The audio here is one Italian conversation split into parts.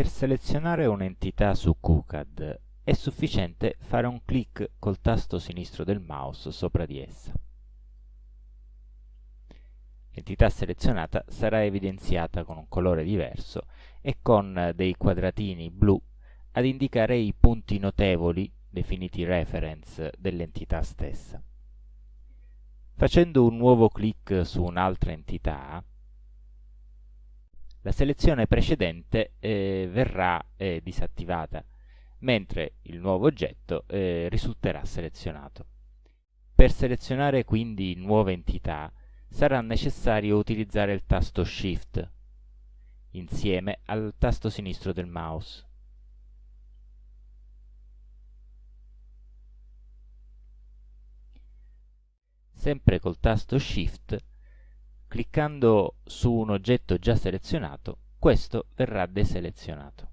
Per selezionare un'entità su QCAD è sufficiente fare un clic col tasto sinistro del mouse sopra di essa. L'entità selezionata sarà evidenziata con un colore diverso e con dei quadratini blu ad indicare i punti notevoli, definiti reference, dell'entità stessa. Facendo un nuovo clic su un'altra entità, la selezione precedente eh, verrà eh, disattivata, mentre il nuovo oggetto eh, risulterà selezionato. Per selezionare quindi nuove entità sarà necessario utilizzare il tasto Shift insieme al tasto sinistro del mouse. Sempre col tasto Shift Cliccando su un oggetto già selezionato, questo verrà deselezionato.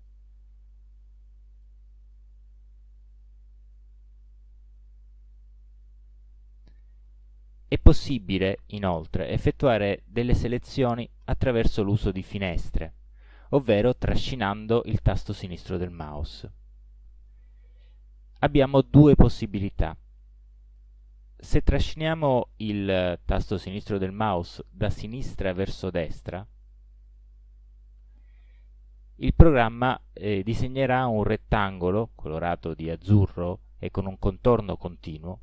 È possibile, inoltre, effettuare delle selezioni attraverso l'uso di finestre, ovvero trascinando il tasto sinistro del mouse. Abbiamo due possibilità se trasciniamo il tasto sinistro del mouse da sinistra verso destra, il programma eh, disegnerà un rettangolo colorato di azzurro e con un contorno continuo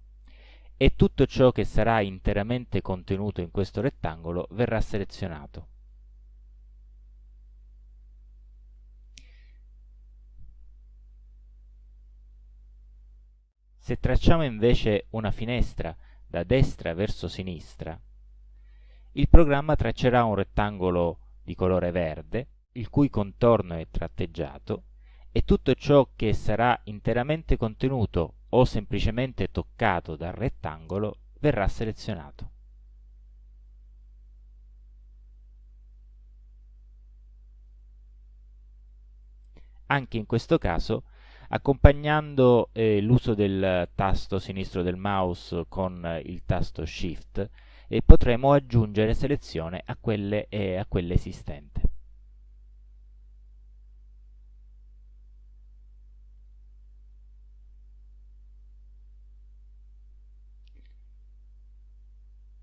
e tutto ciò che sarà interamente contenuto in questo rettangolo verrà selezionato. Se tracciamo invece una finestra da destra verso sinistra, il programma traccerà un rettangolo di colore verde, il cui contorno è tratteggiato, e tutto ciò che sarà interamente contenuto o semplicemente toccato dal rettangolo verrà selezionato. Anche in questo caso accompagnando eh, l'uso del tasto sinistro del mouse con eh, il tasto Shift e potremo aggiungere selezione a quelle, eh, a quelle esistente.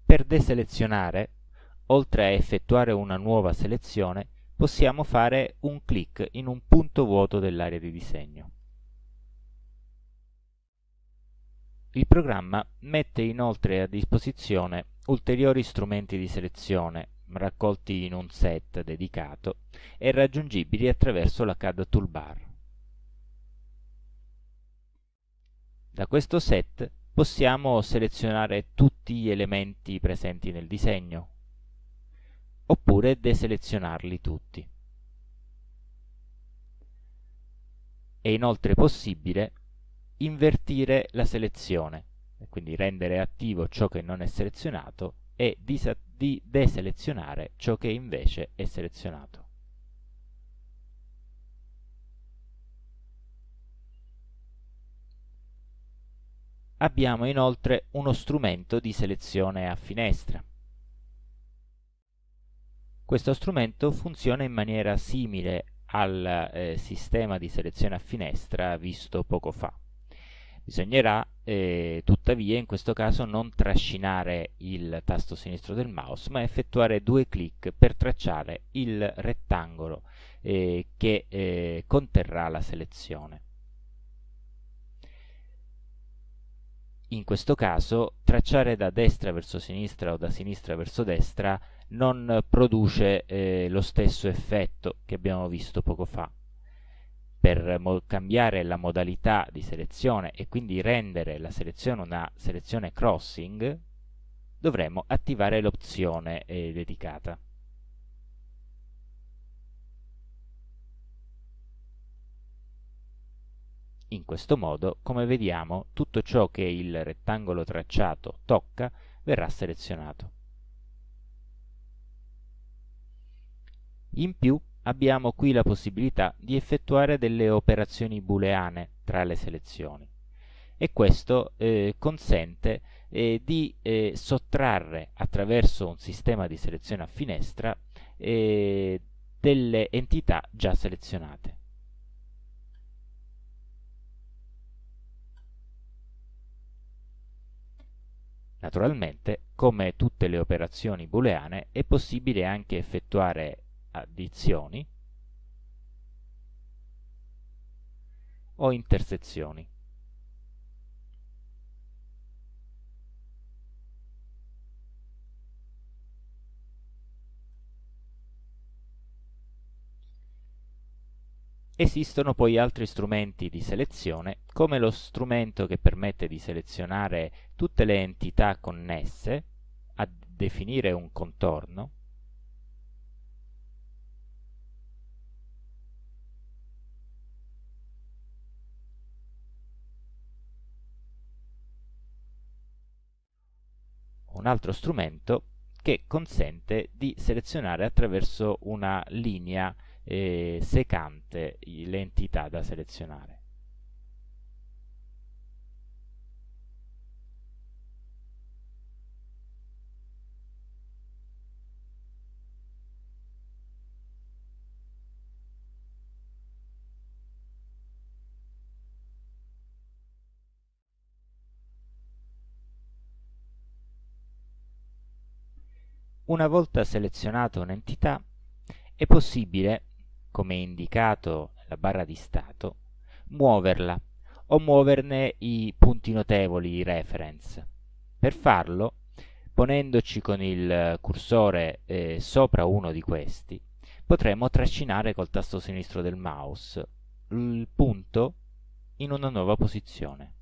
Per deselezionare, oltre a effettuare una nuova selezione, possiamo fare un clic in un punto vuoto dell'area di disegno. Il programma mette inoltre a disposizione ulteriori strumenti di selezione raccolti in un set dedicato e raggiungibili attraverso la CAD Toolbar. Da questo set possiamo selezionare tutti gli elementi presenti nel disegno, oppure deselezionarli tutti. È inoltre possibile invertire la selezione, quindi rendere attivo ciò che non è selezionato e di deselezionare ciò che invece è selezionato. Abbiamo inoltre uno strumento di selezione a finestra. Questo strumento funziona in maniera simile al eh, sistema di selezione a finestra visto poco fa. Bisognerà eh, tuttavia in questo caso non trascinare il tasto sinistro del mouse ma effettuare due clic per tracciare il rettangolo eh, che eh, conterrà la selezione. In questo caso tracciare da destra verso sinistra o da sinistra verso destra non produce eh, lo stesso effetto che abbiamo visto poco fa per cambiare la modalità di selezione e quindi rendere la selezione una selezione crossing, dovremo attivare l'opzione eh, dedicata. In questo modo, come vediamo, tutto ciò che il rettangolo tracciato tocca verrà selezionato. In più, abbiamo qui la possibilità di effettuare delle operazioni booleane tra le selezioni e questo eh, consente eh, di eh, sottrarre attraverso un sistema di selezione a finestra eh, delle entità già selezionate. Naturalmente, come tutte le operazioni booleane, è possibile anche effettuare addizioni o intersezioni. Esistono poi altri strumenti di selezione, come lo strumento che permette di selezionare tutte le entità connesse a definire un contorno, un altro strumento che consente di selezionare attraverso una linea eh, secante le entità da selezionare. Una volta selezionata un'entità, è possibile come indicato nella barra di stato, muoverla o muoverne i punti notevoli, i reference. Per farlo, ponendoci con il cursore eh, sopra uno di questi, potremo trascinare col tasto sinistro del mouse il punto in una nuova posizione.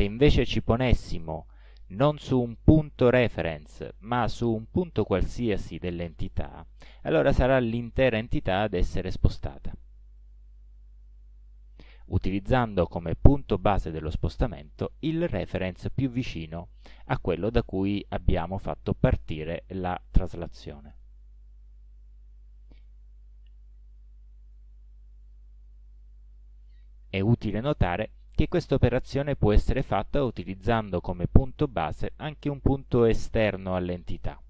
Se invece ci ponessimo non su un punto reference, ma su un punto qualsiasi dell'entità, allora sarà l'intera entità ad essere spostata, utilizzando come punto base dello spostamento il reference più vicino a quello da cui abbiamo fatto partire la traslazione. È utile notare che questa operazione può essere fatta utilizzando come punto base anche un punto esterno all'entità.